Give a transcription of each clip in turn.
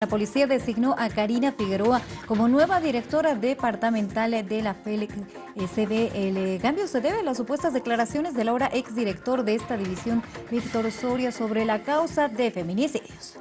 La policía designó a Karina Figueroa como nueva directora departamental de la FELIC SB. El eh, cambio se debe a las supuestas declaraciones del ahora exdirector de esta división, Víctor Soria, sobre la causa de feminicidios.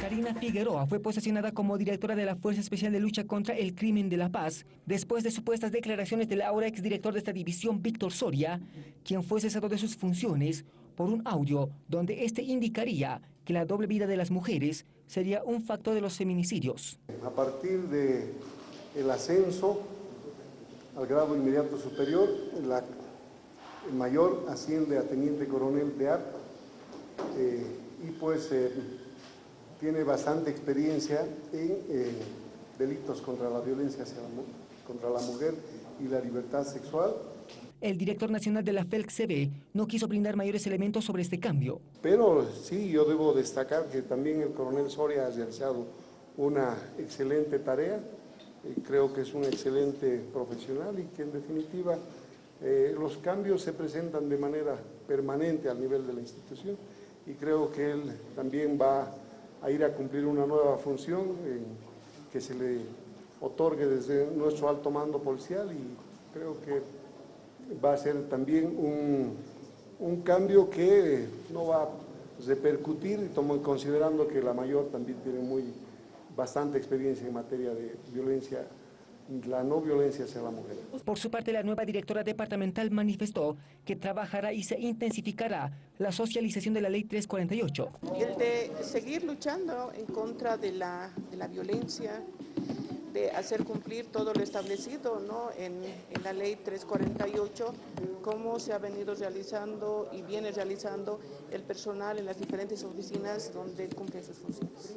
Karina Figueroa fue posesionada como directora de la Fuerza Especial de Lucha contra el Crimen de la Paz después de supuestas declaraciones del ahora exdirector de esta división, Víctor Soria, quien fue cesado de sus funciones por un audio donde este indicaría que la doble vida de las mujeres sería un factor de los feminicidios. A partir del el ascenso al grado inmediato superior, el mayor asciende a teniente coronel de ARP eh, y pues eh, tiene bastante experiencia en eh, delitos contra la violencia hacia la, contra la mujer y la libertad sexual. El director nacional de la FELC-CB no quiso brindar mayores elementos sobre este cambio. Pero sí, yo debo destacar que también el coronel Soria ha realizado una excelente tarea, creo que es un excelente profesional y que en definitiva eh, los cambios se presentan de manera permanente al nivel de la institución y creo que él también va a ir a cumplir una nueva función eh, que se le otorgue desde nuestro alto mando policial y creo que va a ser también un, un cambio que no va a repercutir, considerando que la mayor también tiene muy bastante experiencia en materia de violencia la no violencia hacia la mujer. Por su parte, la nueva directora departamental manifestó que trabajará y se intensificará la socialización de la ley 348. Y el de seguir luchando en contra de la, de la violencia, de hacer cumplir todo lo establecido ¿no? en, en, la ley 348, cómo se ha venido realizando y viene realizando el personal en las diferentes oficinas donde cumple sus funciones.